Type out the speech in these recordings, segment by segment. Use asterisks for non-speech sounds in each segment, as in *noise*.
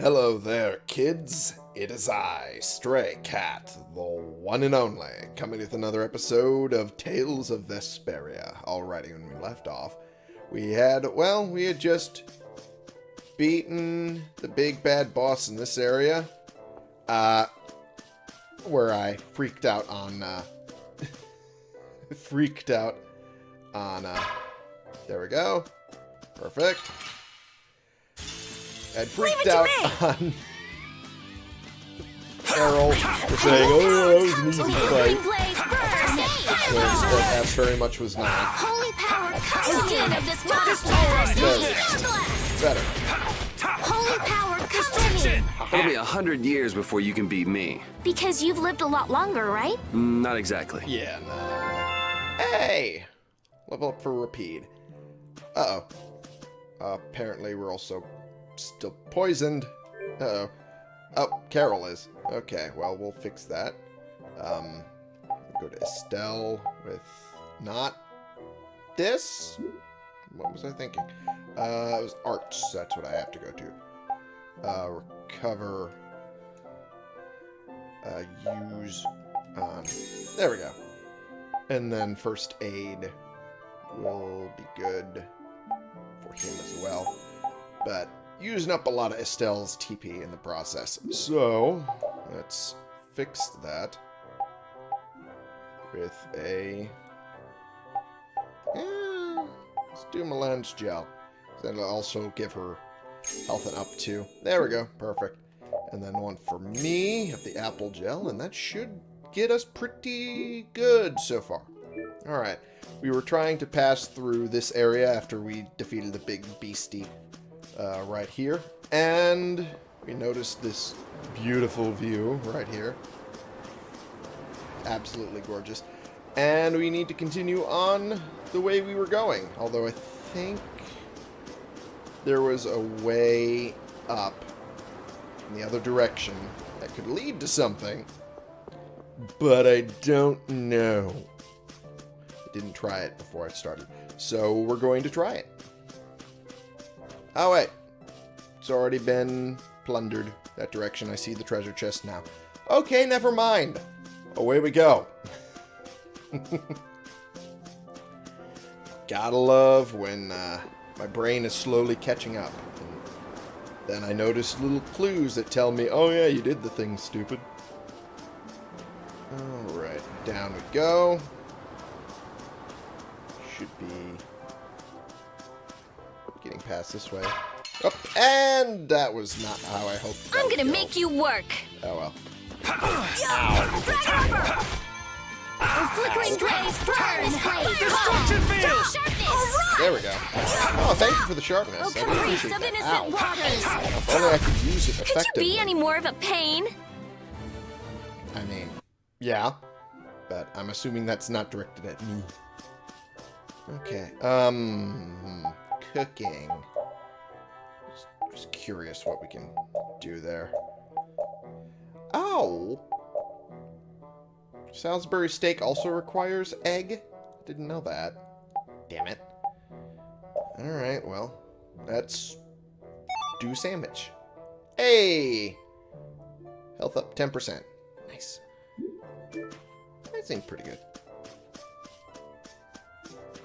Hello there, kids. It is I, Stray Cat, the one and only, coming with another episode of Tales of Vesperia. Alrighty, when we left off, we had, well, we had just beaten the big bad boss in this area, uh, where I freaked out on, uh, *laughs* freaked out on, uh, there we go. Perfect. I'd freaked out *laughs* on Errol for saying, oh, that was an easy fight. When that very much was not. Holy power, custodian of this monster! There. Better. Holy power, custodian! It'll be a hundred years before you can beat me. Because you've lived a lot longer, right? Mm, Not exactly. Yeah, no. Hey! Level up for Repede. Uh-oh. apparently we're also still poisoned. Uh-oh. Oh, Karol is. Okay, well, we'll fix that. Um, go to Estelle with not this? What was I thinking? Uh, it was arts. That's what I have to go to. Uh, recover. Uh, use on. There we go. And then first aid will be good for him as well. But using up a lot of Estelle's TP in the process. So, let's fix that with a... Eh, let's do Melange Gel. That'll also give her health and up to. There we go. Perfect. And then one for me of the Apple Gel, and that should get us pretty good so far. Alright. We were trying to pass through this area after we defeated the big beastie uh, right here. And we noticed this beautiful view right here. Absolutely gorgeous. And we need to continue on the way we were going. Although I think there was a way up in the other direction that could lead to something. But I don't know. I didn't try it before I started. So we're going to try it. Oh, wait. It's already been plundered. That direction. I see the treasure chest now. Okay, never mind. Away we go. *laughs* Gotta love when uh, my brain is slowly catching up. And then I notice little clues that tell me, oh yeah, you did the thing, stupid. Alright, down we go. Should be getting past this way. Up, and that was not how I hoped. that I'm gonna go. make you work! Oh well. Flickering blaze, burn! Destruction field! Sharpness! There we go. Oh, thank you for the sharpness. Oh, I do caprice appreciate that. Ow. waters! If only I could use it Could you be any more of a pain? I mean, yeah. But I'm assuming that's not directed at me. Okay. Um, cooking. Just, just curious what we can do there. Oh! Salisbury steak also requires egg? Didn't know that. Damn it. Alright, well, let's do sandwich. Hey! Health up 10%. Nice. That seemed pretty good.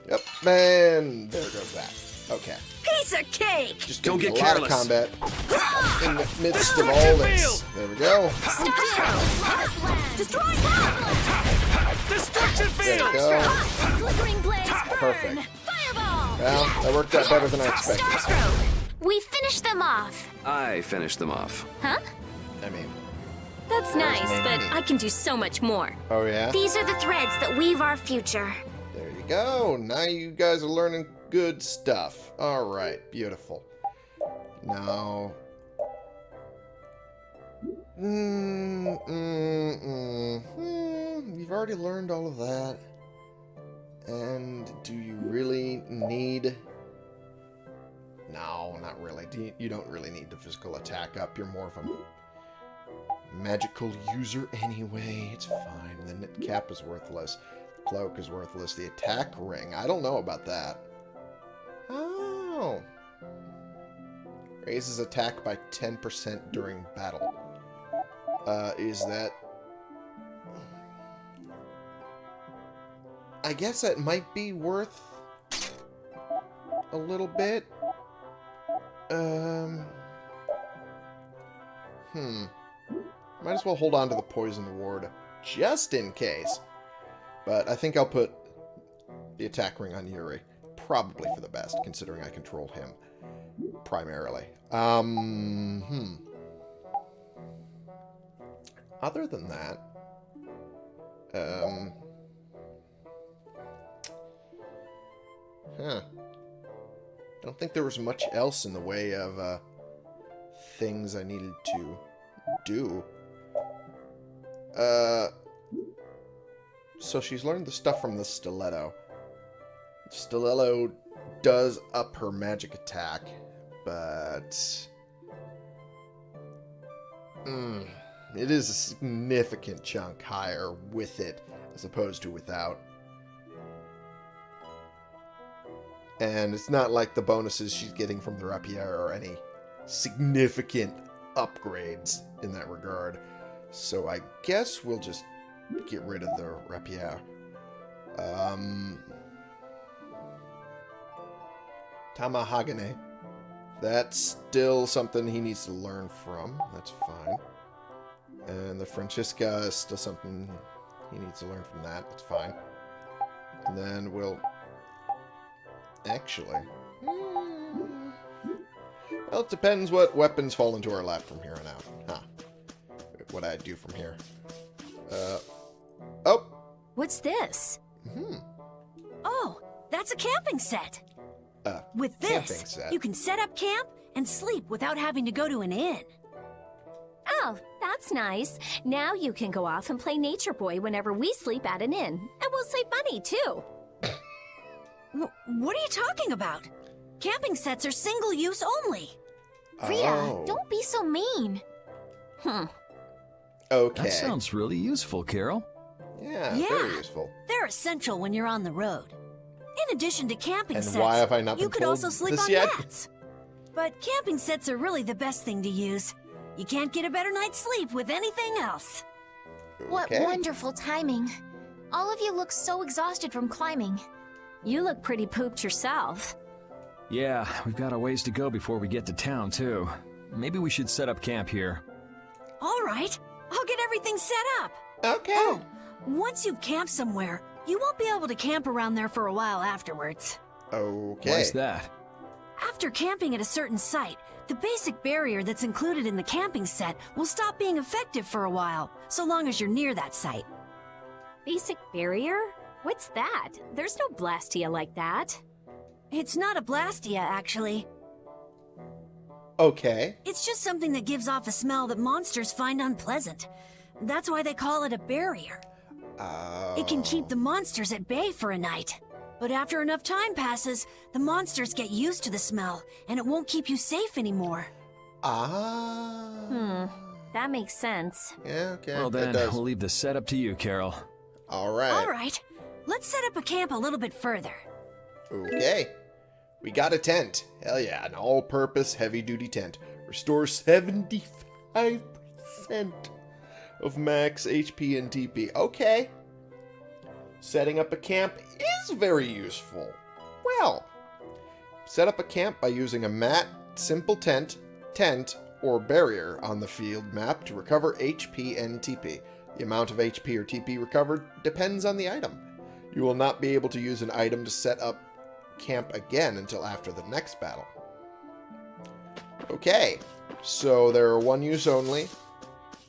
Yep, and there goes that. Okay. Piece of cake! Just Don't get a lot of combat in the *laughs* midst of all this. There we go. Destroy! Destruction There we go. Flickering blaze! Perfect. Fireball! Well, that worked out better than I expected. We finished them off. I finished them off. Huh? I mean, That's nice, maybe. but I can do so much more. oh yeah? These are the threads that weave our future. There you go. Now you guys are learning good stuff. Alright, beautiful. Now... Mm, mm, mm, mm, you've already learned all of that. And do you really need... No, not really. Do you, you don't really need the physical attack up. You're more of a magical user anyway. It's fine. The knit cap is worthless. The Cloak is worthless. The attack ring. I don't know about that. Oh. Raises attack by 10% during battle. Uh, is that... I guess that might be worth a little bit. Um... Hmm. Might as well hold on to the poison ward just in case. But I think I'll put the attack ring on Yuri. Probably for the best, considering I control him primarily. Um, hmm. Other than that, um, huh. I don't think there was much else in the way of uh, things I needed to do. Uh, so she's learned the stuff from the stiletto. Stiletto does up her magic attack, but... Mm, it is a significant chunk higher with it as opposed to without. And it's not like the bonuses she's getting from the rapier are any significant upgrades in that regard. So I guess we'll just get rid of the rapier. Um, Tamahagane. That's still something he needs to learn from. That's fine. And the Francisca is still something he needs to learn from that. That's fine. And then we'll... Actually... hmm, Well, it depends what weapons fall into our lap from here on out. Huh. What I do from here. Uh... Oh! What's this? Hmm. Oh, that's a camping set. Uh, With this, set. you can set up camp and sleep without having to go to an inn. Oh, that's nice. Now you can go off and play Nature Boy whenever we sleep at an inn. And we'll save money, too. Wh- what are you talking about? Camping sets are single use only. Rhea, oh. don't be so mean. Hmm. Okay. That sounds really useful, Karol. Yeah, Yeah. very useful. They're essential when you're on the road. In addition to camping And sets, why have I not you could also sleep on yet? mats. But camping sets are really the best thing to use. You can't get a better night's sleep with anything else. What wonderful timing. All of you look so exhausted from climbing. You look pretty pooped yourself. Yeah, we've got a ways to go before we get to town, too. Maybe we should set up camp here. All right, I'll get everything set up. Okay. Oh, once you've camped somewhere, you won't be able to camp around there for a while afterwards. Okay. Why's that? After camping at a certain site, the basic barrier that's included in the camping set will stop being effective for a while, so long as you're near that site. Basic barrier? What's that? There's no Blastia like that. It's not a blastia, actually. Okay. It's just something that gives off a smell that monsters find unpleasant. That's why they call it a barrier. Uh, It can keep the monsters at bay for a night. But after enough time passes, the monsters get used to the smell, and it won't keep you safe anymore. Ah. Hmm. That makes sense. Yeah, okay. well, then, we'll leave the setup to you, Karol. All right. All right, let's set up a camp a little bit further. Okay. We got a tent. Hell yeah, an all-purpose heavy-duty tent. Restore 75% of max HP and TP. Okay. Setting up a camp is very useful. Well, set up a camp by using a mat, simple tent, tent, or barrier on the field map to recover HP and TP. The amount of HP or TP recovered depends on the item. You will not be able to use an item to set up camp again until after the next battle. Okay, so they're one use only,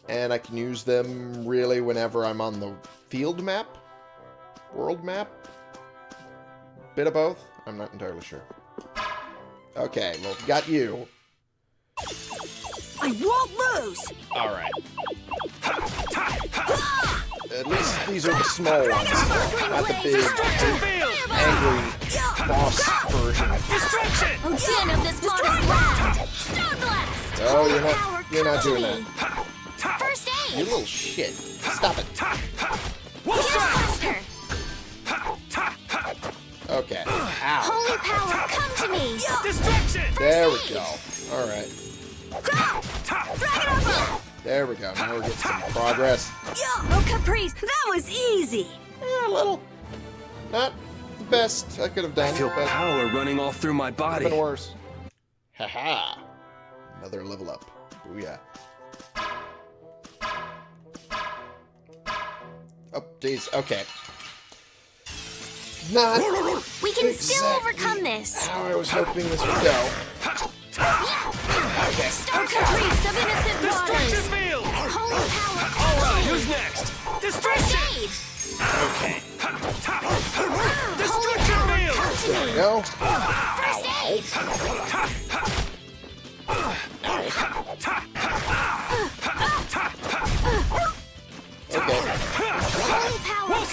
and I can use them really whenever I'm on the field map, world map, bit of both. I'm not entirely sure. Okay, well, got you. I won't lose! All right. At least these are the small ones, not the big angry boss version. Destruction! Oh, of this modest land! Stone Blast! Oh, you're not, you're not doing to that. Me. First You little shit. Stop it. Here's Buster! Okay. Ow. Holy power, come to me! Destruction! There we go. Alright. There we go. Now we're getting some progress. Oh, Caprice, that was easy. Yeah, a little. Not the best I could have done, I feel but power running all through my body. been worse. Haha. Another level up. Booyah. Oh, jeez. Okay. Not We can still overcome this. how I was hoping this would go. Okay. Stone Caprice of innocent Destruction waters. field! Holy power. Alright, who's next? Destruction! Okay. Destruction power. field! There we go. First aid.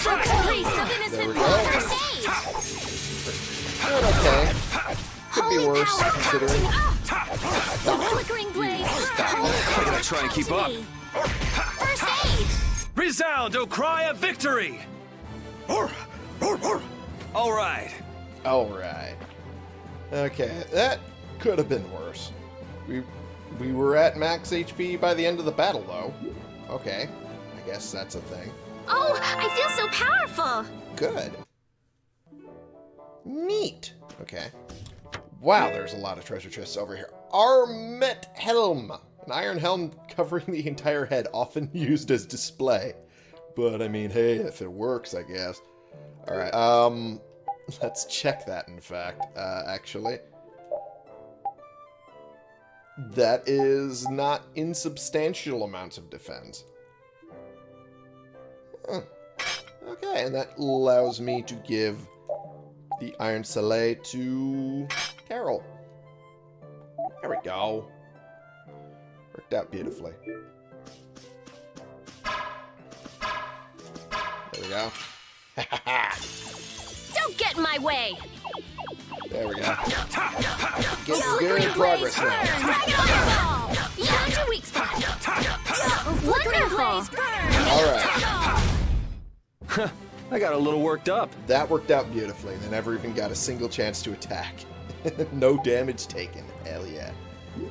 Power. Stone Caprice of There innocent we go. Doing okay. Could be worse, power. Considering. The flickering blaze. I'm power. gonna try and keep up. First aid. Resound, O cry of victory! Alright. Alright. Okay, that could have been worse. We we were at max HP by the end of the battle, though. Okay. I guess that's a thing. Oh, I feel so powerful. Good. Neat. Okay. Wow, there's a lot of treasure chests over here. Armet Helm. An iron helm covering the entire head, often *laughs* used as display. But, I mean, hey, if it works, I guess. Alright, um... *laughs* Let's check that, in fact, uh, actually. That is not insubstantial amounts of defense. Huh. Okay, and that allows me to give the Iron Soleil to Karol. There we go. Worked out beautifully. There we go. *laughs* Don't get in my way. there we go. *laughs* Getting Flickering good blaze progress burn. now. Fireball. Found your weak spot. *laughs* Flickering burn. Alright, I got a little worked up. that worked out beautifully. They never even got a single chance to attack. *laughs* no damage taken. Hell yeah.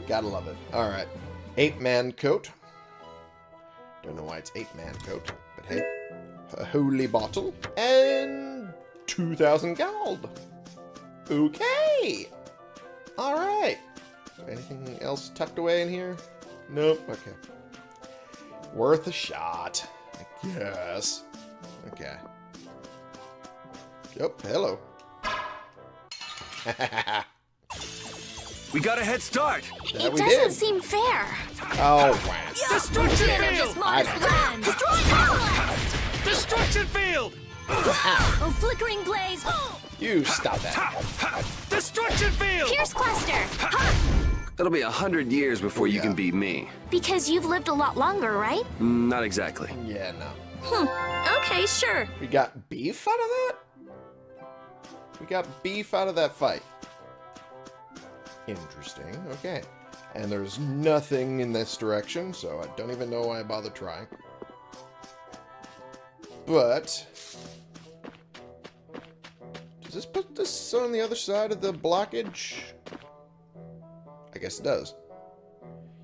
Gotta love it. Alright. Eight man coat. Don't know why it's eight man coat, but hey. A holy bottle. And 2,000 gold. Okay. Alright. Anything else tucked away in here? Nope. Okay. Worth a shot. I guess. Okay. Yep. Hello. We got a head start. That It we doesn't did. seem fair. Oh, wow. Destruction End of field! modest land. Destruction field! Oh, flickering blaze. You stop that. Destruction field! Pierce cluster. It'll be a hundred years before you Yeah. can beat me. Because you've lived a lot longer, right? Mm, Not exactly. Yeah, no. Hmm. Okay, sure. We got beef out of that? We got beef out of that fight. Interesting. Okay. And there's nothing in this direction, so I don't even know why I bother trying. But... Does this put this on the other side of the blockage? I guess it does.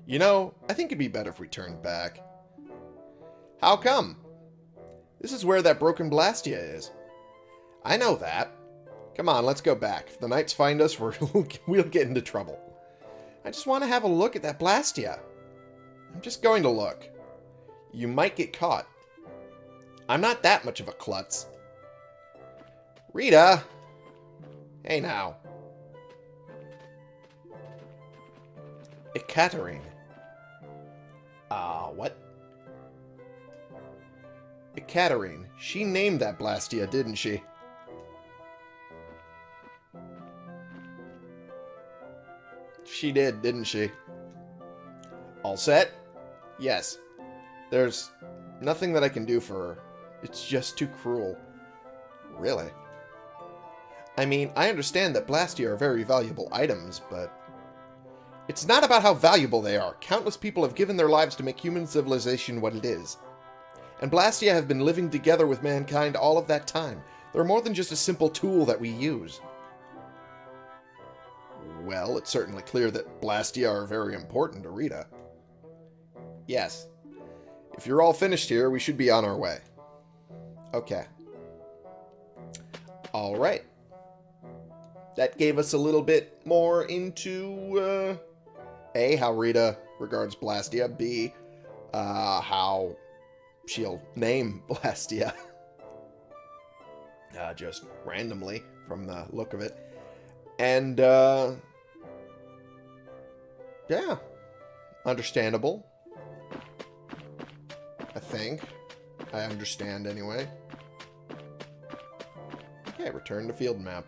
You know, I think it'd be better if we turned back. How come? This is where that broken Blastia is. I know that. Come on, let's go back. If the knights find us, we're, *laughs* we'll get into trouble. I just want to have a look at that Blastia. I'm just going to look. You might get caught. I'm not that much of a klutz. Rita! Hey now. Ekaterine. Ah, uh, what? Ekaterine. She named that Blastia, didn't she? She did, didn't she? All set? Yes. There's nothing that I can do for her. It's just too cruel. Really? I mean, I understand that Blastia are very valuable items, but... It's not about how valuable they are. Countless people have given their lives to make human civilization what it is. And Blastia have been living together with mankind all of that time. They're more than just a simple tool that we use. Well, it's certainly clear that Blastia are very important to Rita. Yes. If you're all finished here, we should be on our way. Okay. All right. That gave us a little bit more into, uh, A, how Rita regards Blastia, B, uh, how she'll name *laughs* Blastia. uh, just randomly from the look of it. And, uh, yeah, understandable. I think. I understand anyway. Okay, return to field map.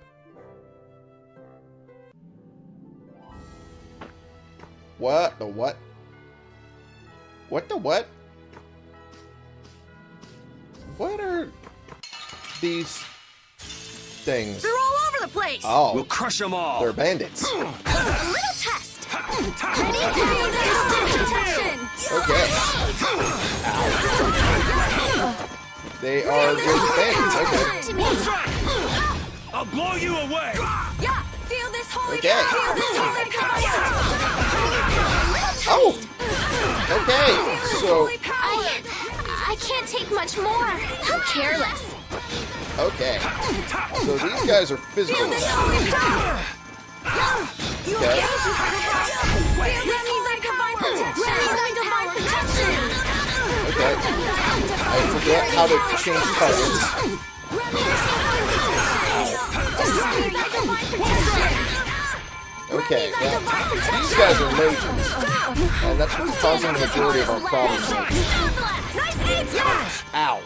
What the what? What the what? What are these things? They're all over the place! Oh, We'll crush them all. they're bandits. A little test. Ready? Feel. Okay. They are just bandits. Okay. Come to me. I'll blow you away. Yeah. Feel this holy Okay. power. Oh, feel this holy power. Oh! Okay, so, I, I can't take much more. How careless. okay. So these guys are physical Feel this attacks. holy power. You Okay. okay? Feel this holy divine protection. Divine protection. Okay. I forget how to change targets. Okay, these guys are mages, and that's what's causing the majority of our problems. Ow.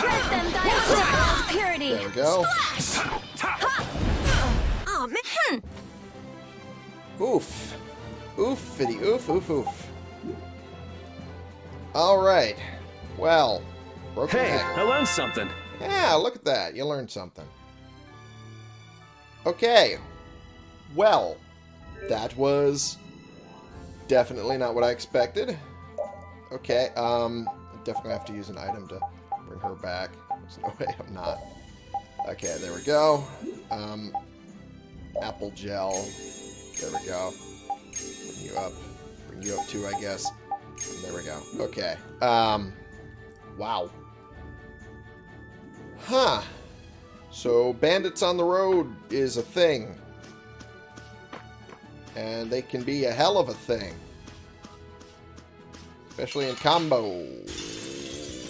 Grant them thy undefiled purity. There we go. Oof. Oofity oof oof oof. Alright. Well. Hey, neck. I learned something. Yeah, look at that. You learned something. Okay. Well, that was definitely not what I expected. Okay, um, definitely have to use an item to bring her back. There's no *laughs* way I'm not. Okay, there we go. Um, apple gel. There we go. Bring you up. Bring you up too, I guess. And there we go. Okay. Um, wow. Huh. So, bandits on the road is a thing. And they can be a hell of a thing. Especially in combo.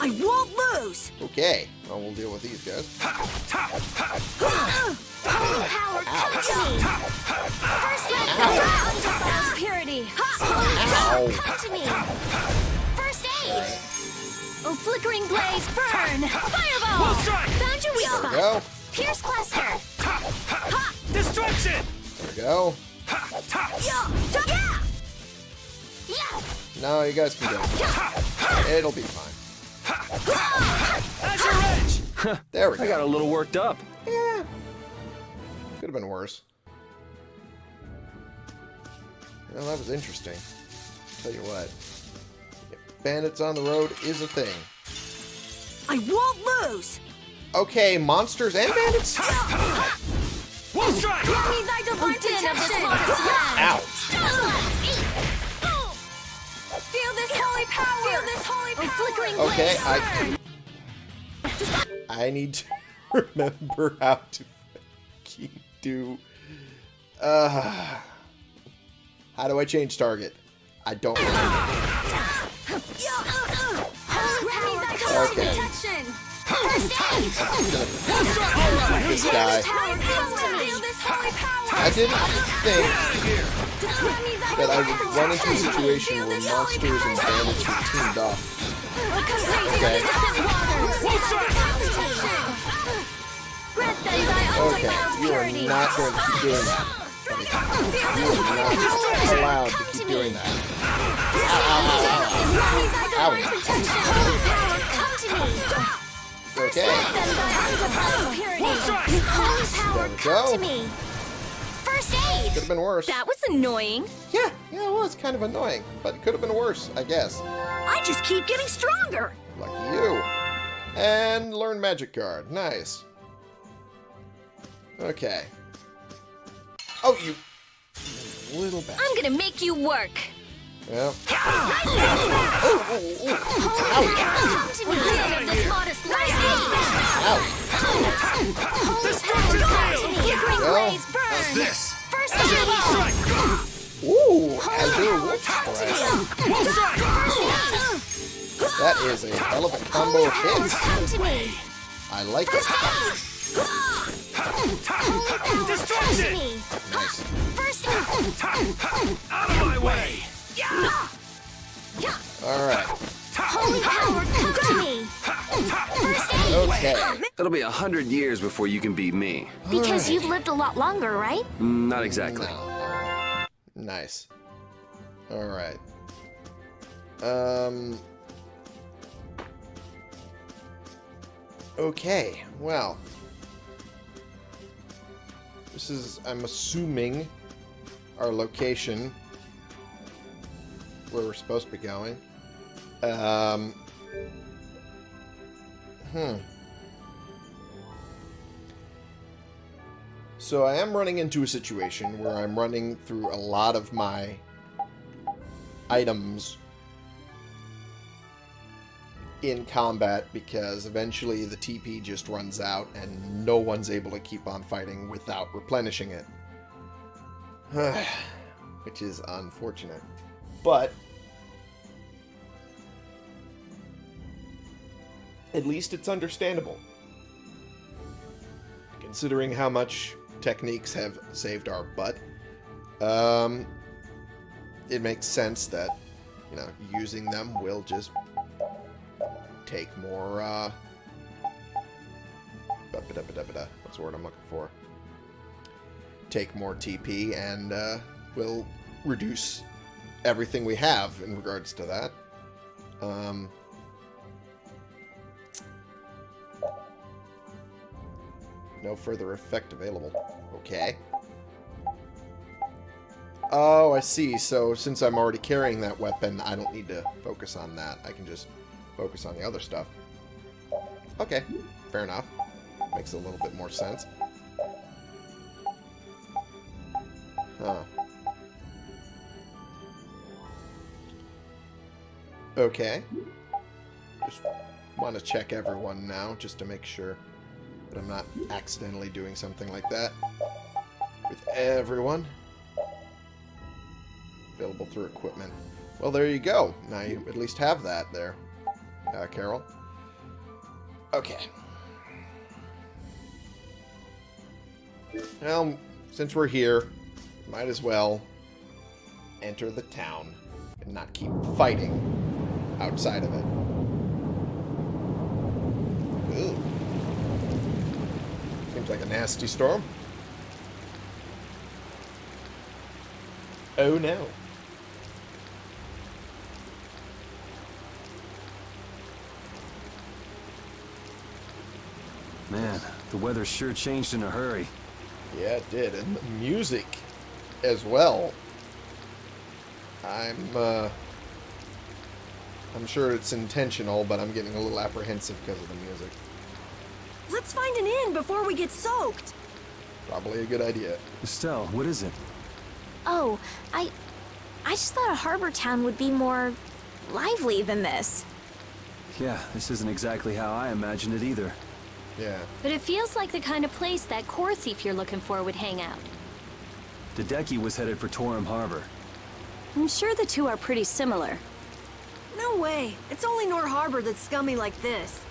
I won't lose! Okay. Well, we'll deal with these guys. Holy power, come to me. First let them undefiled purity. Ow. Come to me. First aid. Oh, flickering blaze, burn. Fireball. strike. Found your weak spot. go. Pierce cluster. Destruction. There we go. No, you guys can go. It'll be fine. There we go. I got a little worked up. Yeah. Could have been worse. Well, that was interesting. Tell you what. Bandits on the road is a thing. I won't lose! Okay, monsters and bandits? One strike. Give me thy divine oh, protection. Ow. Feel this holy power. Feel this holy power. Oh, flickering Okay. I I need to *laughs* remember how to fucking do uh How do I change target? I don't. Okay. Protection. First aid. This guy. Feel this holy power. I didn't think that I would run into a situation where monsters and bandits were teamed up. Okay. Okay, you are not going to keep doing that. You are not allowed to keep doing that. Okay. Holy power, There we go. First aid. Could have been worse. That was annoying. Yeah, yeah, it was kind of annoying, but it could have been worse, I guess. I just keep getting stronger! Lucky you. And learn magic card. Nice. Okay. Oh, you Little bastard. I'm gonna make you work. Well, Come to me, man of this modest life. You bring Well, blaze burn. How's this? First Double hit. strike! ooh, Azure Wolf Crash. One strike! That is a hell of a combo of hits. Come to me. I like it. Come to Destruction! me. Nice. First hit. Out of my way! Alright. Holy power, come to me. First hit. Okay. It'll be a hundred years before you can beat me. Because you've lived a lot longer, right? Mm, Not exactly. No. Nice. Alright. Um. Okay, well. This is, I'm assuming, our location where we're supposed to be going. Um. Hmm. So I am running into a situation where I'm running through a lot of my items in combat because eventually the TP just runs out and no one's able to keep on fighting without replenishing it. *sighs* Which is unfortunate. But at least it's understandable. Considering how much techniques have saved our butt, um, it makes sense that, you know, using them will just take more, uh, what's the word I'm looking for? Take more TP and, uh, we'll reduce everything we have in regards to that. Um, no further effect available. Okay. Oh, I see. So since I'm already carrying that weapon, I don't need to focus on that. I can just focus on the other stuff. Okay, fair enough. Makes a little bit more sense. Huh. Okay. Just want to check everyone now, just to make sure that I'm not accidentally doing something like that with everyone. Available through equipment. Well, there you go. Now you at least have that there, uh, Karol. Okay. Well, since we're here, might as well enter the town and not keep fighting outside of it. Ooh. Seems like a nasty storm. Oh no. Man, the weather sure changed in a hurry. Yeah, it did. And the music as well. I'm, uh... I'm sure it's intentional, but I'm getting a little apprehensive because of the music. Let's find an inn before we get soaked. Probably a good idea. Estelle, what is it? Oh, I... I just thought a harbor town would be more... lively than this. Yeah, this isn't exactly how I imagined it either. Yeah. But it feels like the kind of place that core thief you're looking for would hang out. The Dedecke was headed for Torim Harbor. I'm sure the two are pretty similar. No way. It's only Nor Harbor that's scummy like this.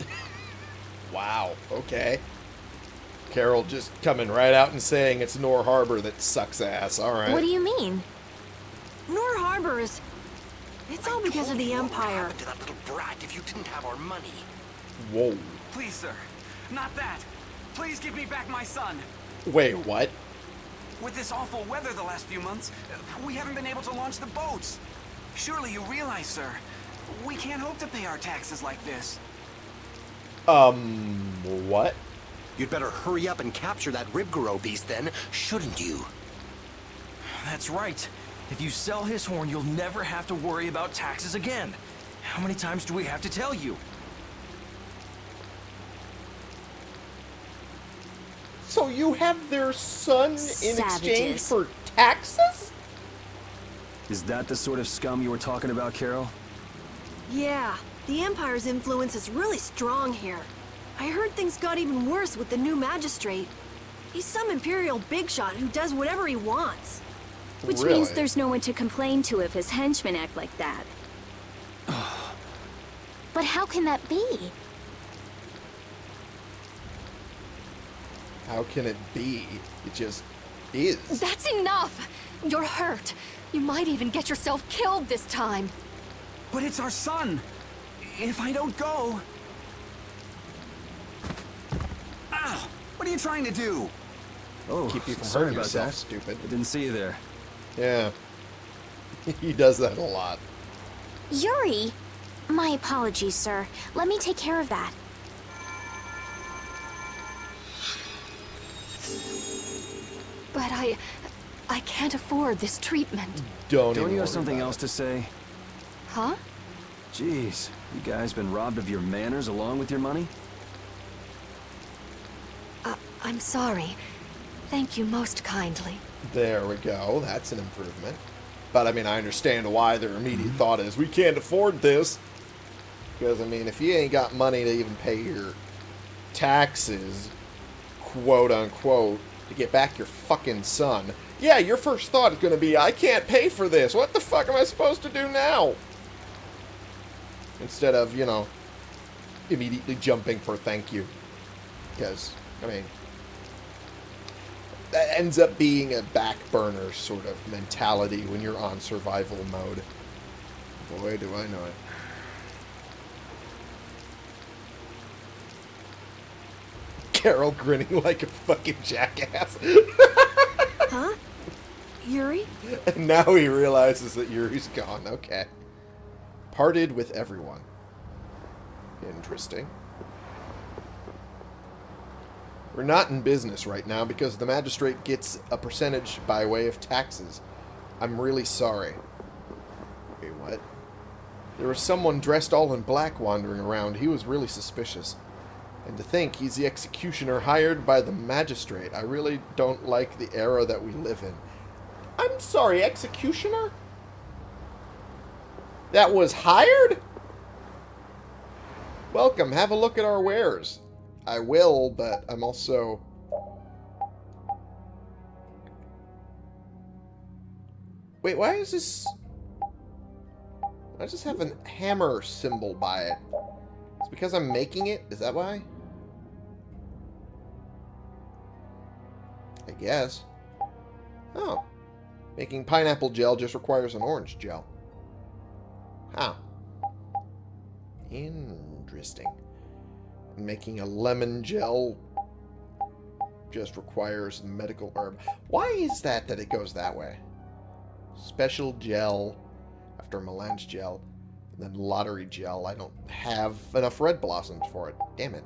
*laughs* Wow. Okay. Karol just coming right out and saying it's Nor Harbor that sucks ass. All right. What do you mean? Nor Harbor is... It's all because of the Empire. What to that little brat if you didn't have our money. Whoa. Please, sir. Not that. Please give me back my son. Wait, what? With this awful weather the last few months, we haven't been able to launch the boats. Surely you realize, sir, we can't hope to pay our taxes like this. Um, what? You'd better hurry up and capture that Liebgarro beast then, shouldn't you? That's right. If you sell his horn, you'll never have to worry about taxes again. How many times do we have to tell you? So you have their son in exchange for taxes? Is that the sort of scum you were talking about, Karol? Yeah, the Empire's influence is really strong here. I heard things got even worse with the new magistrate. He's some Imperial bigshot who does whatever he wants. Which Really? means there's no one to complain to if his henchmen act like that. *sighs* but how can that be? How can it be? It just is. That's enough! You're hurt. You might even get yourself killed this time. But it's our son. If I don't go... Ow! What are you trying to do? Oh, Keep you from sorry hurting about yourself, that. stupid. I didn't see you there. Yeah. *laughs* he does that a lot. Yuri! My apologies, sir. Let me take care of that. I... I can't afford this treatment. Don't, Don't you have something else it. to say? Huh? Jeez, you guys been robbed of your manners along with your money? Uh, I'm sorry. Thank you most kindly. There we go. That's an improvement. But I mean, I understand why their immediate thought is we can't afford this. Because I mean, if you ain't got money to even pay your taxes, quote unquote, to get back your fucking son, yeah, your first thought is going to be, I can't pay for this. What the fuck am I supposed to do now? Instead of, you know, immediately jumping for thank you. Because, I mean, that ends up being a back burner sort of mentality when you're on survival mode. Boy, do I know it. Karol grinning like a fucking jackass. *laughs* Huh? Yuri? and now he realizes that Yuri's gone. Okay. Parted with everyone. Interesting. We're not in business right now because the magistrate gets a percentage by way of taxes. I'm really sorry. Wait, what? There was someone dressed all in black wandering around. He was really suspicious. And to think he's the executioner hired by the magistrate. I really don't like the era that we live in. I'm sorry, executioner? That was hired? Welcome, have a look at our wares. I will, but I'm also... Wait, why is this... I just have a hammer symbol by it. It's because I'm making it? Is that why? I guess. Oh. Making pineapple gel just requires an orange gel. How? Interesting. Making a lemon gel just requires medical herb. Why is that that it goes that way? Special gel after melange gel, then lottery gel. I don't have enough red blossoms for it. Damn it.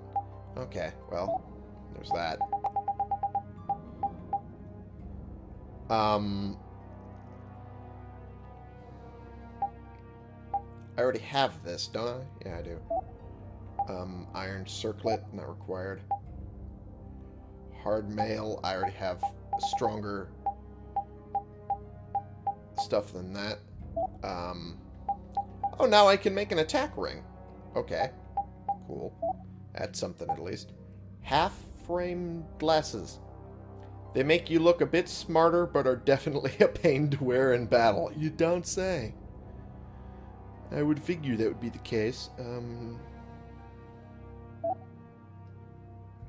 Okay, well, there's that. Um, I already have this, don't I? Yeah, I do. Um, iron circlet, not required. Hard mail, I already have stronger stuff than that. Um, oh, now I can make an attack ring. Okay. Cool. That's something at least. Half-frame glasses. They make you look a bit smarter, but are definitely *laughs* a pain to wear in battle. You don't say. I would figure that would be the case. Um,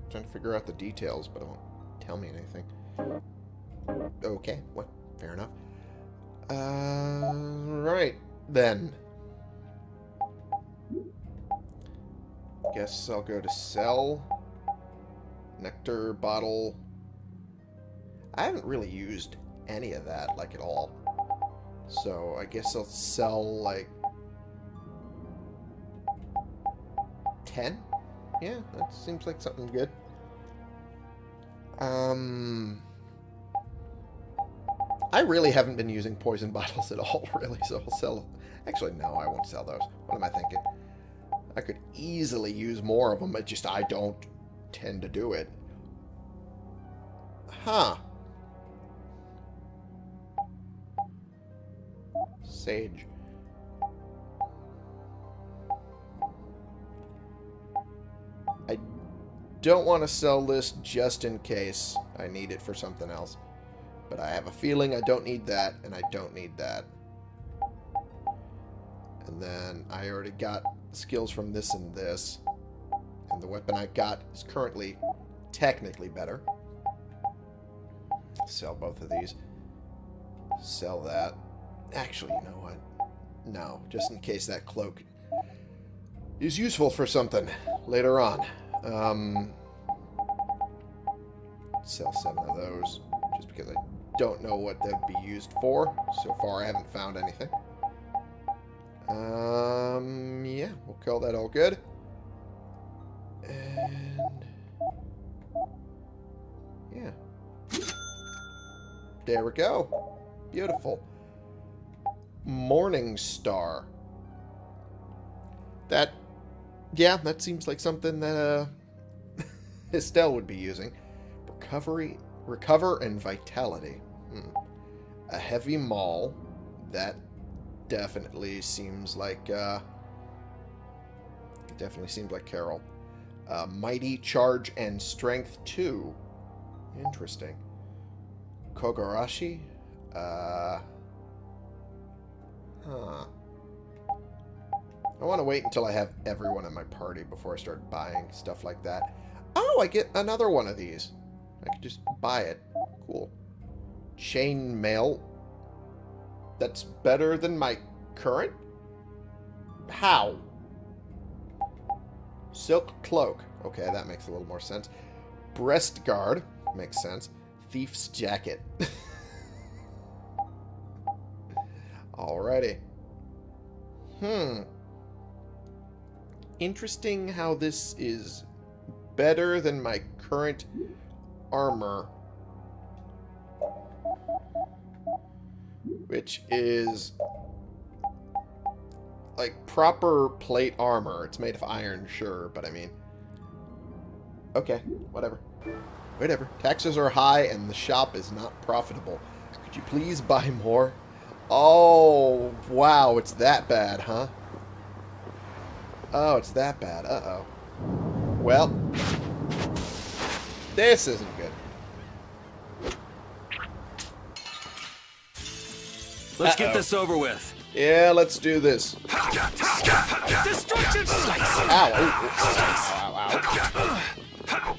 trying to figure out the details, but it won't tell me anything. Okay, well, fair enough. Uh, right, then. Guess I'll go to sell. Nectar bottle. I haven't really used any of that, like, at all. So, I guess I'll sell, like... 10? Yeah, that seems like something good. Um... I really haven't been using poison *laughs* bottles at all, *laughs* really, so I'll sell... Actually, no, I won't sell those. What am I thinking? I could easily use more of them, but just I don't tend to do it. Huh. Sage. I don't want to sell this just in case I need it for something else. But I have a feeling I don't need that, and I don't need that. And then I already got skills from this and this. And the weapon I got is currently technically better. Sell both of these. Sell that. Actually, you know what? No, just in case that cloak is useful for something later on. Um, sell seven of those, just because I don't know what they'd be used for. So far, I haven't found anything. Um, yeah, we'll call that all good. And... Yeah. There we go. Beautiful. Morning Star. That, yeah, that seems like something that uh, *laughs* Estelle would be using. Recovery, recover, and vitality. Hmm. A heavy maul. That definitely seems like, uh, definitely seems like Karol. Uh, mighty charge and strength two. Interesting. Kogarashi. Uh, huh. I want to wait until I have everyone in my party before I start buying stuff like that. Oh, I get another one of these. I could just buy it. Cool. Chain mail. That's better than my current? How? Silk cloak. Okay, that makes a little more sense. Breast guard. Makes sense. Thief's jacket. *laughs* Alrighty. Hmm. Interesting how this is better than my current armor. Which is like proper plate armor. It's made of iron, sure, but I mean... Okay, whatever. Whatever. Taxes are high and the shop is not profitable. Could you please buy more? Oh, wow, it's that bad, huh? Oh, it's that bad. Uh-oh. Well, this isn't good. Let's Uh-oh. get this over with. Yeah, let's do this. Destruction slice! Ow. Ow, ow, ow.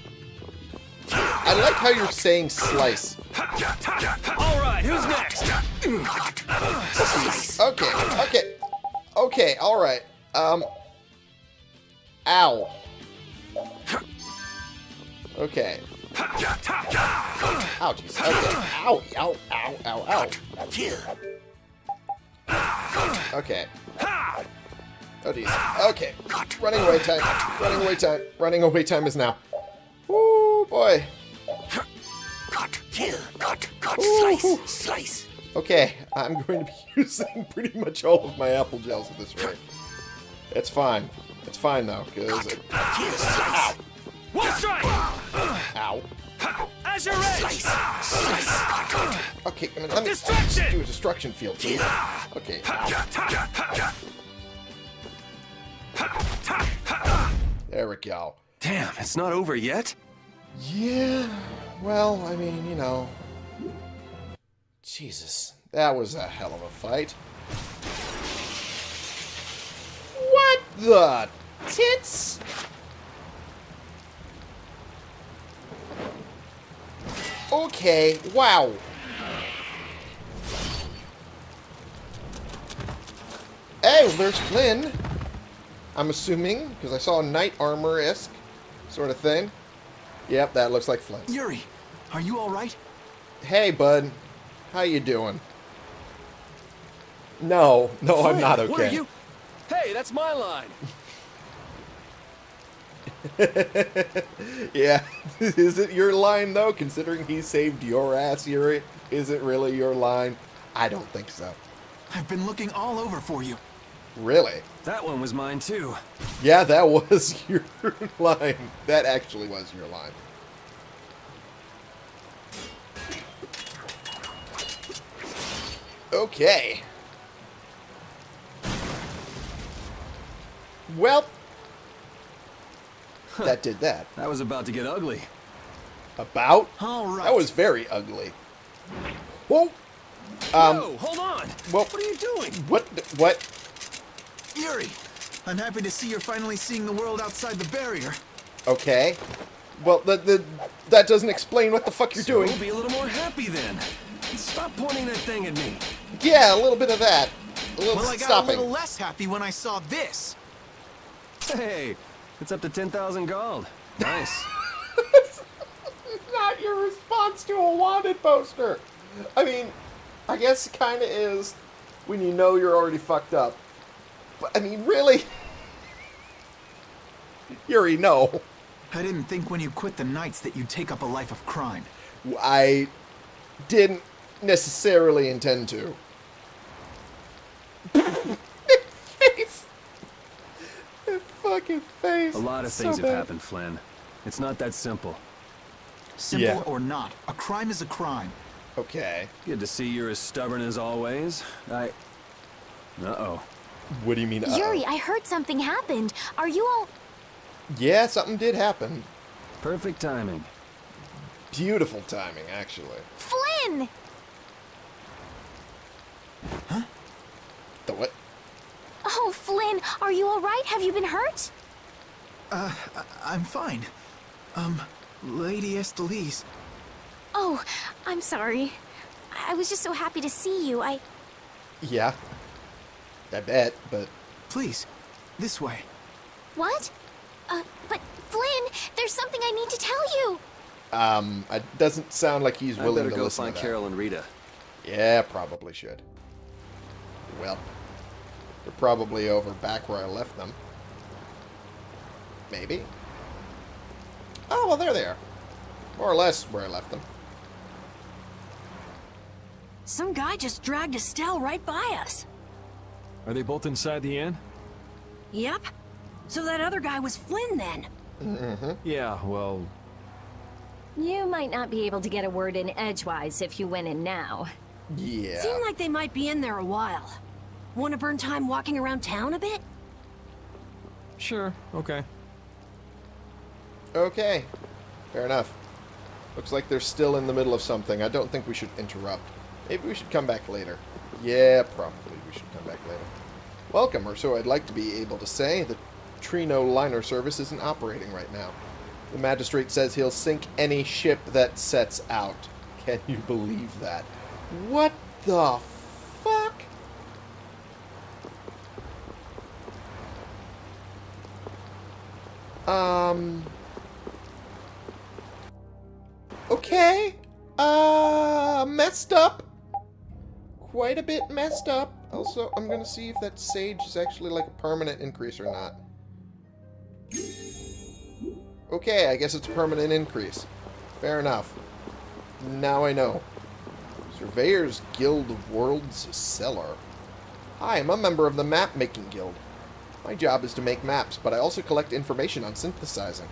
I like how you're saying slice. All right, who's next? Okay, okay. Okay, alright. Um. Ow. Okay. Ouchies. Okay. Ow, ow, ow, ow, ow. Okay. Oh, jeez. Okay. Running away time. Running away time. Running away time is now. Woo, boy. Cut, kill, cut, cut, Slice. Slice. Okay, I'm going to be *laughs* using pretty much all of my apple gels at this rate. It's fine. It's fine, though, because... Ow. One strike! Ow. As you're! Okay, I mean, let me Distraction! do a destruction field. too. Okay. There we go. Damn, it's not over yet? Yeah, well, I mean, you know... Jesus, that was a hell of a fight. What the tits? Okay, wow. Hey, well, there's Flynn. I'm assuming, because I saw a knight armor-esque sort of thing. Yep, that looks like Flynn. Yuri, are you all right? Hey, bud. How you doing? No, no, I'm not okay. What are you? Hey, that's my line. *laughs* yeah. *laughs* is it your line, though, considering he saved your ass, Yuri? Is it really your line? I don't think so. I've been looking all over for you. Really? That one was mine, too. Yeah, that *laughs* was your line. That actually was your line. Okay. Well, *laughs* that did that. That was about to get ugly. About? All right. That was very ugly. Whoa! Um, Whoa, hold on! well- what are you doing? What? What? Yuri, I'm happy to see you're finally seeing the world outside the barrier. Okay. Well, the, the, that doesn't explain what the fuck you're So doing. be a little more happy then. Stop pointing that thing at me. Yeah, a little bit of that. A little Well, I got stopping. a little less happy when I saw this. Hey, it's up to 10,000 gold. Nice. *laughs* not your response to a wanted poster. I mean, I guess it kind of is when you know you're already fucked up. But I mean, really? *laughs* Yuri, no. I didn't think when you quit the Knights that you'd take up a life of crime. I didn't necessarily intend to. *laughs* face. That fucking face. A lot of So things have happened, Flynn. It's not that simple. Simple Yeah. or not, a crime is a crime. Okay. Good to see you're as stubborn as always. I... Uh-oh. What do you mean? uh-oh? Yuri, I heard something happened. Are you all... Yeah, something did happen. Perfect timing. Beautiful timing, actually. Flynn! Huh? The what? Oh, Flynn, are you all right? Have you been hurt? Uh, I- I'm fine. Um, Lady Estellise. Oh, I'm sorry. I was just so happy to see you. I... Yeah. I bet, but Please, this way. What? Uh, but Flynn, there's something I need to tell you. um, it doesn't sound like he's I willing better to go listen find to that. Karol and Rita. Yeah, probably should. Well, they're probably over back where I left them. Maybe. Oh, well, there they are. More or less where I left them. Some guy just dragged Estelle right by us. Are they both inside the inn? Yep. So that other guy was Flynn then. Mm-hmm. Yeah, well, You might not be able to get a word in edgewise if you went in now. Yeah. Seemed like they might be in there a while. Want to burn time walking around town a bit? sure, okay. Okay. Fair enough. Looks like they're still in the middle of something. I don't think we should interrupt. Maybe we should come back later. Yeah, probably we should come back later. Welcome, or so I'd like to be able to say. The Trino liner service isn't operating right now. The magistrate says he'll sink any ship that sets out. Can you believe that? What the fuck? Um... Okay. Uh, messed up. Quite a bit messed up. Also, I'm gonna see if that sage is actually like a permanent increase or not. Okay, I guess it's a permanent increase. Fair enough. Now I know. Surveyor's Guild of World's Cellar. Hi, I'm a member of the Map Making Guild. My job is to make maps, but I also collect information on synthesizing.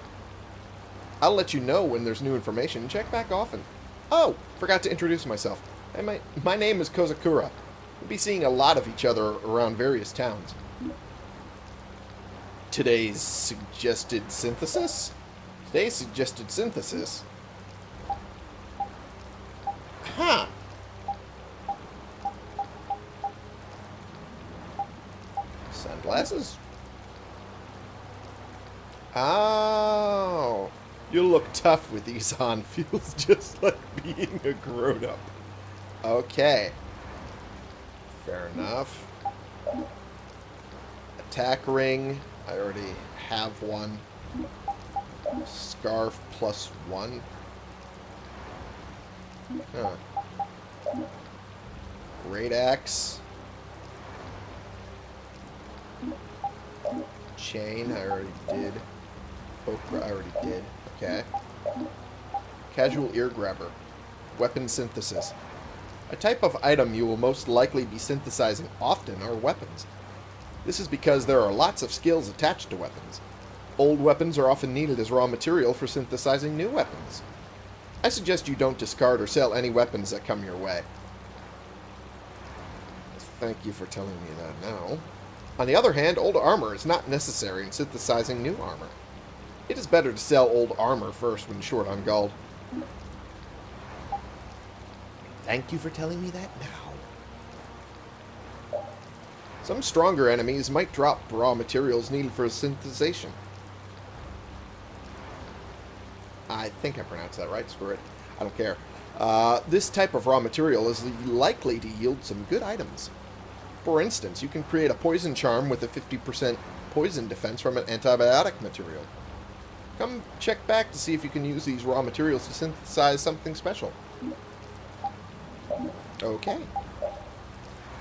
I'll let you know when there's new information. and Check back often. Oh, forgot to introduce myself. My, my name is Kozakura. We'll be seeing a lot of each other around various towns. Today's suggested synthesis? Today's suggested synthesis? Huh. Sunglasses? Oh. You'll look tough with these *laughs* on. Feels just like being a grown-up. Okay. Fair enough. Attack ring. I already have one. Scarf plus one. Huh. Great axe. Chain, I already did. I already did. Okay. Casual ear grabber. Weapon synthesis. A type of item you will most likely be synthesizing often are weapons. This is because there are lots of skills attached to weapons. Old weapons are often needed as raw material for synthesizing new weapons. I suggest you don't discard or sell any weapons that come your way. Thank you for telling me that now. On the other hand, old armor is not necessary in synthesizing new armor. It is better to sell old armor first when short on gold. Thank you for telling me that now. Some stronger enemies might drop raw materials needed for synthesization. I think I pronounced that right. Screw it. I don't care. Uh, this type of raw material is likely to yield some good items. For instance, you can create a poison charm with a 50% poison defense from an antibiotic material. Come check back to see if you can use these raw materials to synthesize something special. Okay.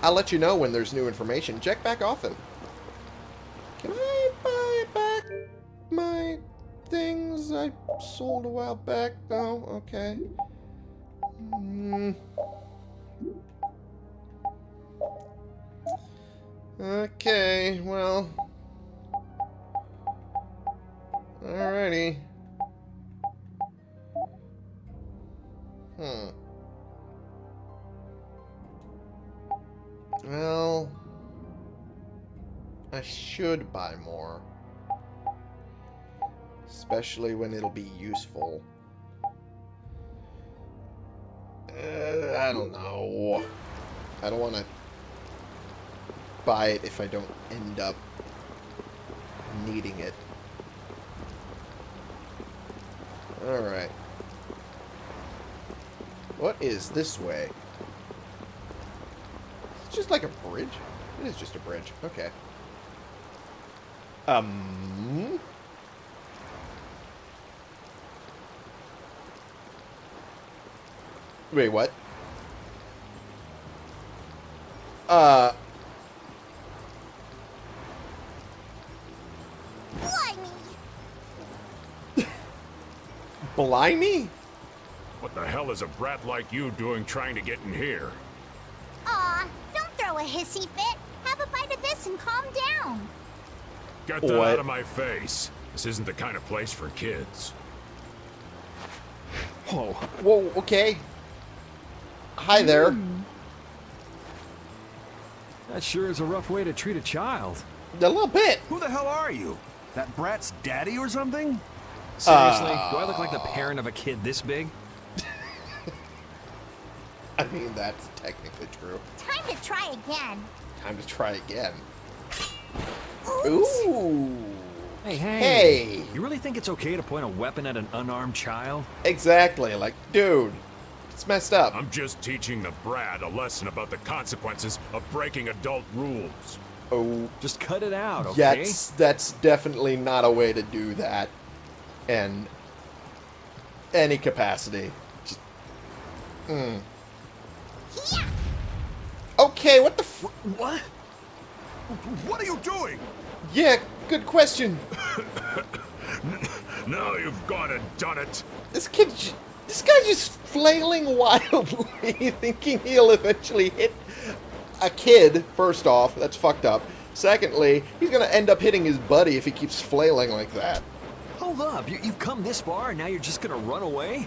I'll let you know when there's new information. Check back often. Can I buy back my things I sold a while back? No? Okay. Hmm. Okay, well... Alrighty. Hmm. Well... I should buy more. Especially when it'll be useful. Uh, I don't know. I don't want to buy it if I don't end up needing it. Alright. What is this way? It's just like a bridge? It is just a bridge. Okay. Um... Wait, what? Uh... Blimey? What the hell is a brat like you doing trying to get in here? Aw, don't throw a hissy fit. Have a bite of this and calm down. Get that what? out of my face. This isn't the kind of place for kids. Whoa. Whoa, okay. Hi there. Mm. That sure is a rough way to treat a child. A little bit. Who the hell are you? That brat's daddy or something? Seriously? Uh, Do I look like the parent of a kid this big? *laughs* I mean, that's technically true. Time to try again. Time to try again. Oops. Ooh. Hey, hey. Hey. You really think it's okay to point a weapon at an unarmed child? Exactly. Like, dude, it's messed up. I'm just teaching the brat a lesson about the consequences of breaking adult rules. Oh. Just cut it out, okay? That's, that's definitely not a way to do that in any capacity. Just, mm. yeah. Okay, what the What? What are you doing? Yeah, good question. *coughs* now you've gone and done it. This kid, this guy's just flailing wildly, *laughs* thinking he'll eventually hit a kid, first off. That's fucked up. Secondly, he's gonna end up hitting his buddy if he keeps flailing like that. Hold up, you, have come this far and now you're just gonna run away?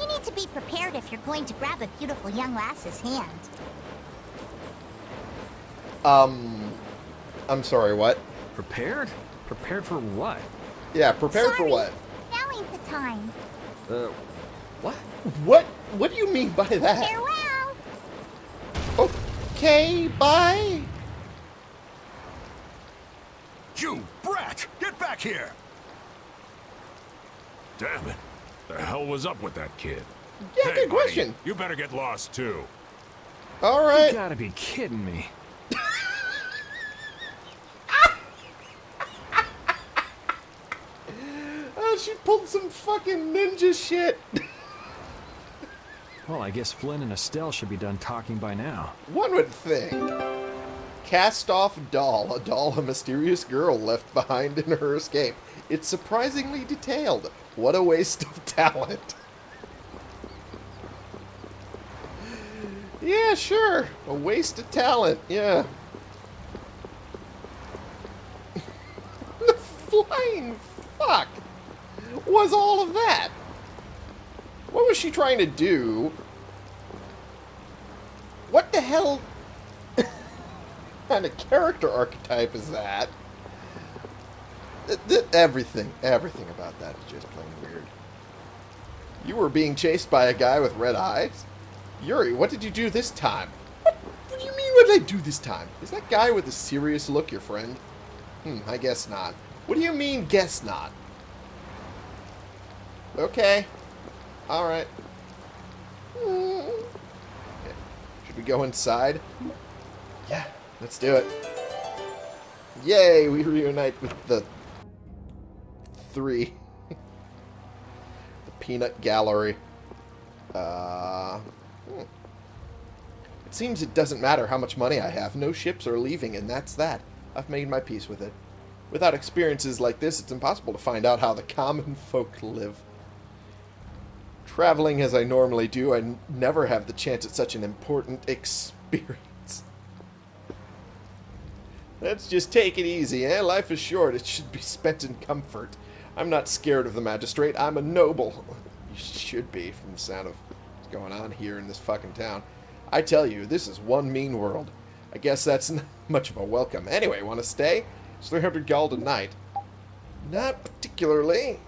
You need to be prepared if you're going to grab a beautiful young lass's hand. Um, I'm sorry, what? Prepared? Prepared for what? Yeah, prepared sorry, for what? Now ain't the time. Uh, what? What? What do you mean by that? Farewell. Okay, bye. You brat! Get back here! Damn it. The hell was up with that kid? Yeah, hey, good question. you better get lost too. All right. You gotta be kidding me. *laughs* oh, she pulled some fucking ninja shit. *laughs* well, I guess Flynn and Estelle should be done talking by now. One would think. Cast off doll, a doll a mysterious girl left behind in her escape. It's surprisingly detailed. What a waste of talent. Yeah, sure. A waste of talent, yeah. *laughs* the flying fuck was all of that? What was she trying to do? What the hell? *laughs* kind of character archetype is that? Th- th- everything, everything about that is just plain weird. You were being chased by a guy with red eyes? Yuri, what did you do this time? What, what do you mean what did I do this time? Is that guy with a serious look your friend? Hmm, I guess not. What do you mean, guess not? Okay. Alright. Hmm. Should we go inside? Yeah, let's do it. Yay, we reunite with the three. the peanut gallery. Uh, hmm. It seems it doesn't matter how much money I have. No ships are leaving, and that's that. I've made my peace with it. Without experiences like this, it's impossible to find out how the common *laughs* folk live. Traveling as I normally do, I never have the chance at such an important *laughs* experience. Let's just take it easy, eh? Life is short. It should be spent in comfort. I'm not scared of the magistrate. I'm a noble. *laughs* You should be, from the sound of what's going on here in this fucking town. I tell you, this is one mean world. I guess that's *laughs* not much of a welcome. Anyway, want to stay? It's 300 gold a night. Not particularly.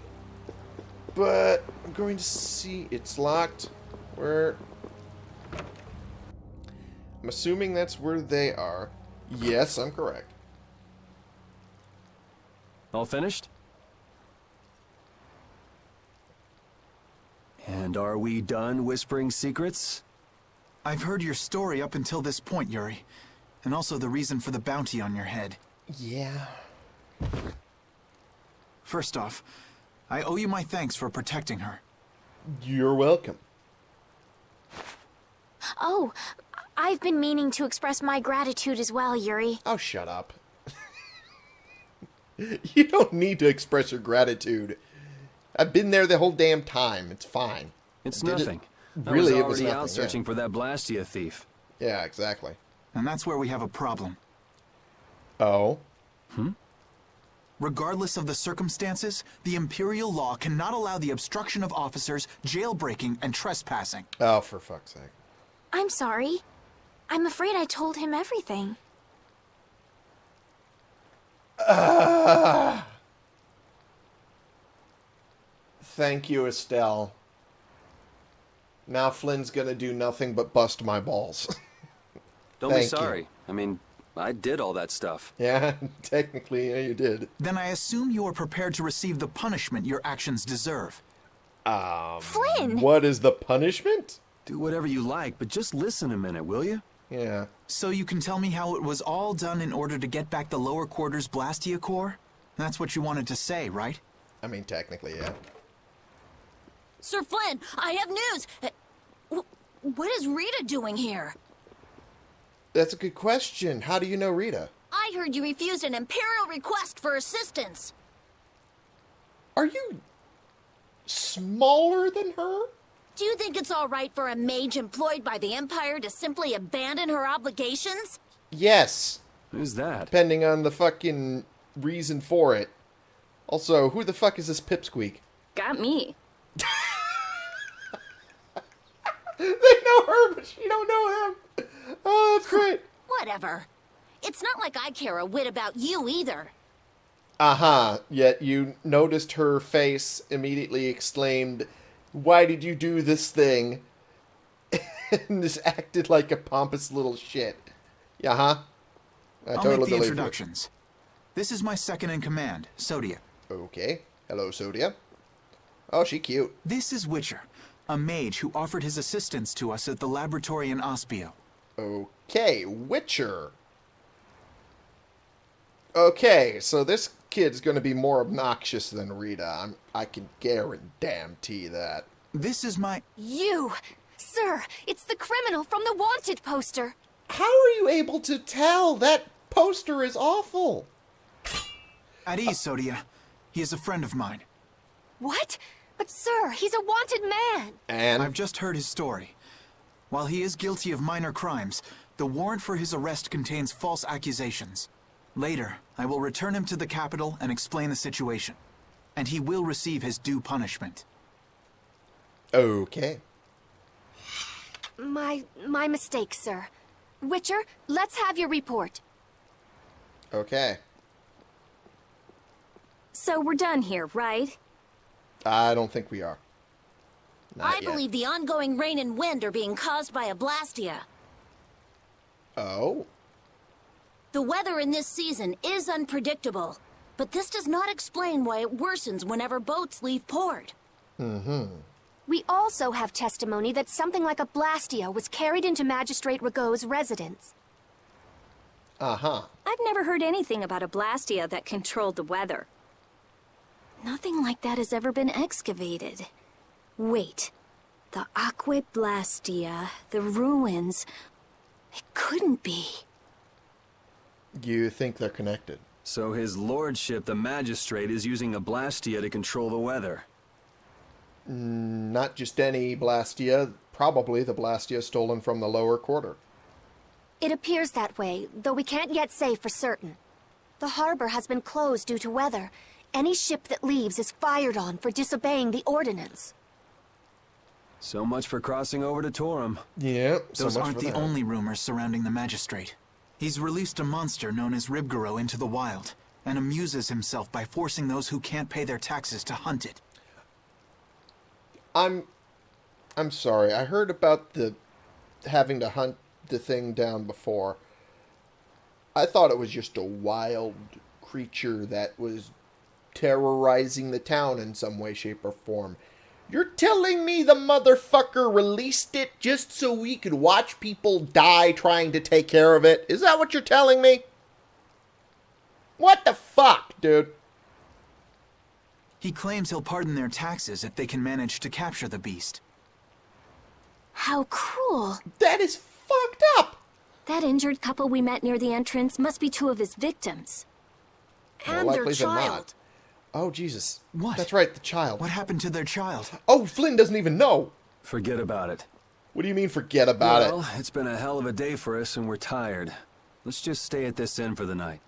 But I'm going to see. It's locked. Where? I'm assuming that's where they are. Yes, I'm correct. All finished? And are we done whispering secrets? I've heard your story up until this point, Yuri. And also the reason for the bounty on your head. Yeah. First off, I owe you my thanks for protecting her. You're welcome. Oh, I've been meaning to express my gratitude as well, Yuri. Oh, shut up. *laughs* you don't need to express your gratitude. I've been there the whole damn time. It's fine. It's I did it- nothing. I Really, was it was already nothing. out yeah. searching for that Blastia thief. Yeah, exactly. And that's where we have a problem. Oh? Hmm? Regardless of the circumstances, the Imperial law cannot allow the obstruction of officers, jailbreaking, and trespassing. Oh, for fuck's sake. I'm sorry. I'm afraid I told him everything. Thank you, Estelle. Now Flynn's gonna do nothing but bust my balls. *laughs* Don't be Thank you. sorry. I mean, I did all that stuff. yeah, *laughs* technically, yeah, you did. Then I assume you are prepared to receive the punishment your actions deserve. Um, Flynn! what is the punishment? Do whatever you like, but just listen a minute, will you? Yeah. So you can tell me how it was all done in order to get back the lower quarters Blastia core? That's what you wanted to say, right? I mean, technically, yeah. Sir Flynn, I have news. Uh, What is Rita doing here? That's a good question. How do you know Rita? I heard you refused an Imperial request for assistance. Are you smaller than her? Do you think it's all right for a mage employed by the Empire to simply abandon her obligations? Yes. Who's that? Depending on the fucking reason for it. Also, who the fuck is this pipsqueak? Got me. *laughs* They know her, but she don't know him. Oh, that's great. *laughs* Whatever. It's not like I care a whit about you either. Uh-huh. Yet you noticed her face, immediately exclaimed, Why did you do this thing? *laughs* and just acted like a pompous little shit. Yeah, huh? I I'll totally make the believe you. introductions. This is my second in command, Sodia. Okay. Hello, Sodia. Oh, she cute. This is Witcher, a mage who offered his assistance to us at the laboratory in Aspio. Okay, Witcher. Okay, so this kid's gonna be more obnoxious than Rita. I'm, I can guarantee that. This is my... You! Sir, it's the criminal from the wanted poster. How are you able to tell? That poster is awful. At ease, Sodia. He is a friend of mine. What? But sir, he's a wanted man. And I've just heard his story. While he is guilty of minor crimes, the warrant for his arrest contains false accusations. Later, I will return him to the capital and explain the situation. And he will receive his due punishment. okay. My my mistake, sir. Witcher, let's have your report. Okay. So we're done here, right? I don't think we are. Not I yet. believe the ongoing rain and wind are being caused by a blastia. Oh? The weather in this season is unpredictable, but this does not explain why it worsens whenever boats leave port. Mm-hmm. We also have testimony that something like a Blastia was carried into Magistrate Ragou's residence. Uh-huh. I've never heard anything about a Blastia that controlled the weather. Nothing like that has ever been excavated. Wait. The Aqua Blastia, the ruins... It couldn't be. You think they're connected? So his lordship, the magistrate, is using a Blastia to control the weather. Mm, Not just any Blastia, probably the Blastia stolen from the lower quarter. It appears that way, though we can't yet say for certain. The harbor has been closed due to weather. Any ship that leaves is fired on for disobeying the ordinance. So much for crossing over to Torim. Yeah, Those aren't the only rumors surrounding the Magistrate. He's released a monster known as Liebgarro into the wild, and amuses himself by forcing those who can't pay their taxes to hunt it. I'm I'm sorry. I heard about the having to hunt the thing down before. I thought it was just a wild creature that was terrorizing the town in some way, shape, or form. You're telling me the motherfucker released it just so we could watch people die trying to take care of it? Is that what you're telling me? What the fuck, dude? He claims he'll pardon their taxes if they can manage to capture the beast. How cruel. That is fucked up. That injured couple we met near the entrance must be two of his victims. More And their likely than child. Not. Oh, Jesus. What? That's right, the child. What happened to their child? Oh, Flynn doesn't even know. Forget about it. What do you mean forget about well, it? Well, it's been a hell of a day for us and we're tired. Let's just stay at this inn for the night.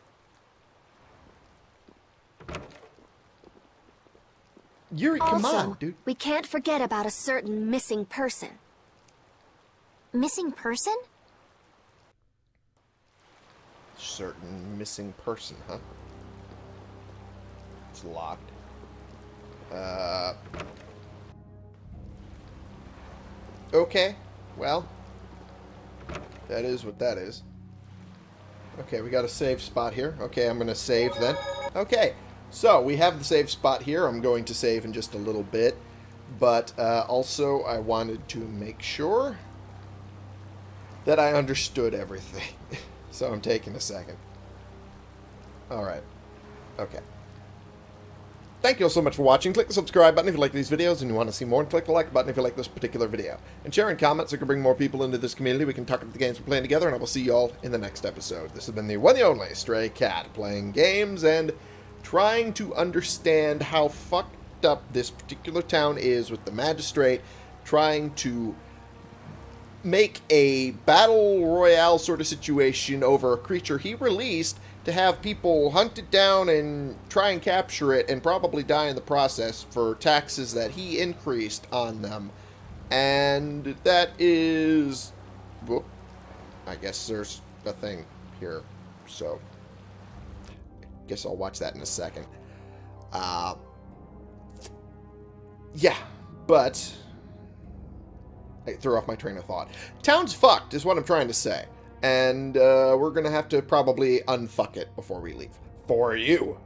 Yuri, come also, on, dude. we can't forget about a certain missing person. Missing person? Certain missing person, huh? It's locked. Uh. Okay. Well. That is what that is. Okay, we got a save spot here. Okay, I'm going to save then. Okay, so we have the save spot here. I'm going to save in just a little bit. But uh, also, I wanted to make sure that I understood everything. *laughs* so I'm taking a second. Alright. Okay. Thank you all so much for watching. Click the subscribe button if you like these videos and you want to see more, and click the like button if you like this particular video. And share and comment so we can bring more people into this community. We can talk about the games we're playing together, and I will see you all in the next episode. This has been the one and only Stray Cat, playing games and trying to understand how fucked up this particular town is with the Magistrate, trying to make a battle royale sort of situation over a creature he released to have people hunt it down and try and capture it and probably die in the process for taxes that he increased on them. And that is... Whoop. I guess there's a thing here. So, I guess I'll watch that in a second. Uh, yeah, but... I threw off my train of thought. Town's fucked, is what I'm trying to say. And uh, we're going to have to probably unfuck it before we leave. For you.